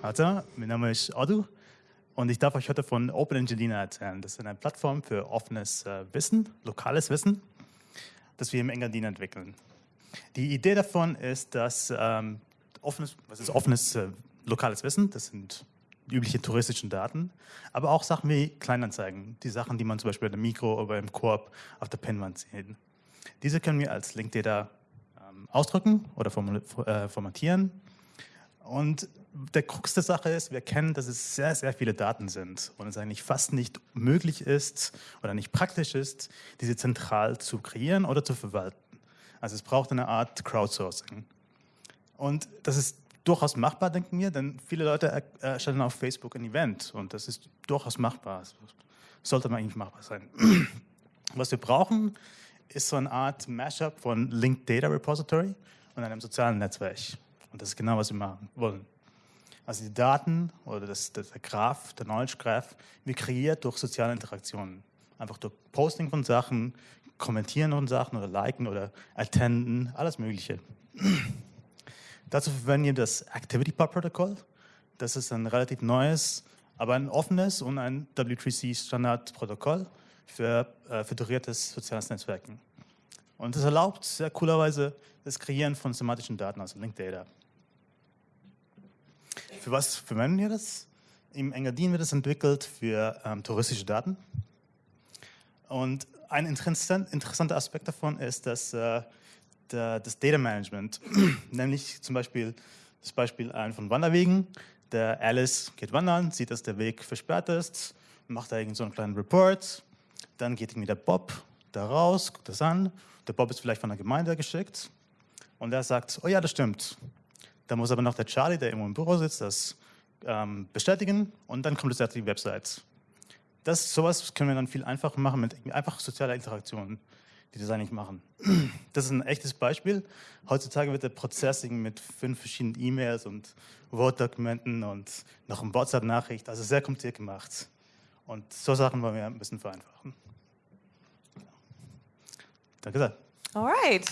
Hallo, mein Name ist Adu und ich darf euch heute von Open Angelina erzählen. Das ist eine Plattform für offenes äh, Wissen, lokales Wissen, das wir im Engadin entwickeln. Die Idee davon ist, dass ähm, offenes, was ist offenes äh, lokales Wissen, das sind übliche touristischen Daten, aber auch Sachen wie Kleinanzeigen, die Sachen, die man zum Beispiel in der Mikro oder im Koop auf der Pinwand sieht. Diese können wir als Linkdata ausdrücken oder äh, formatieren. Und der Krux der Sache ist, wir kennen, dass es sehr, sehr viele Daten sind und es eigentlich fast nicht möglich ist oder nicht praktisch ist, diese zentral zu kreieren oder zu verwalten. Also es braucht eine Art Crowdsourcing. Und das ist durchaus machbar, denken wir, denn viele Leute erstellen auf Facebook ein Event und das ist durchaus machbar. Das sollte man eigentlich machbar sein. Was wir brauchen, ist so eine Art Mashup von Linked Data Repository und einem sozialen Netzwerk. Und das ist genau, was wir machen wollen. Also die Daten oder das, das, der Graph, der Knowledge Graph, wird kreiert durch soziale Interaktionen. Einfach durch Posting von Sachen, Kommentieren von Sachen oder Liken oder Attenden, alles Mögliche. Dazu verwenden wir das ActivityPub-Protokoll. Das ist ein relativ neues, aber ein offenes und ein W3C-Standardprotokoll für äh, föderiertes soziales Netzwerken. Und das erlaubt sehr coolerweise das Kreieren von sematischen Daten, also Linked Data. Für was verwenden wir das? Im Engadin wird es entwickelt für ähm, touristische Daten. Und ein interessant, interessanter Aspekt davon ist, dass äh, der, das Data Management, nämlich zum Beispiel das Beispiel von Wanderwegen. Der Alice geht wandern, sieht, dass der Weg versperrt ist, macht da irgend so einen kleinen Report, dann geht irgendwie der Bob da raus, guckt das an, der Bob ist vielleicht von der Gemeinde geschickt und er sagt, oh ja, das stimmt. Da muss aber noch der Charlie, der irgendwo im Büro sitzt, das ähm, bestätigen und dann kommt auf die Website. Das, sowas können wir dann viel einfacher machen mit einfach sozialer Interaktion die das eigentlich machen. Das ist ein echtes Beispiel. Heutzutage wird der Prozess mit fünf verschiedenen E-Mails und Word-Dokumenten und noch eine WhatsApp-Nachricht, also sehr kompliziert gemacht. Und so Sachen wollen wir ein bisschen vereinfachen. Danke sehr. All right.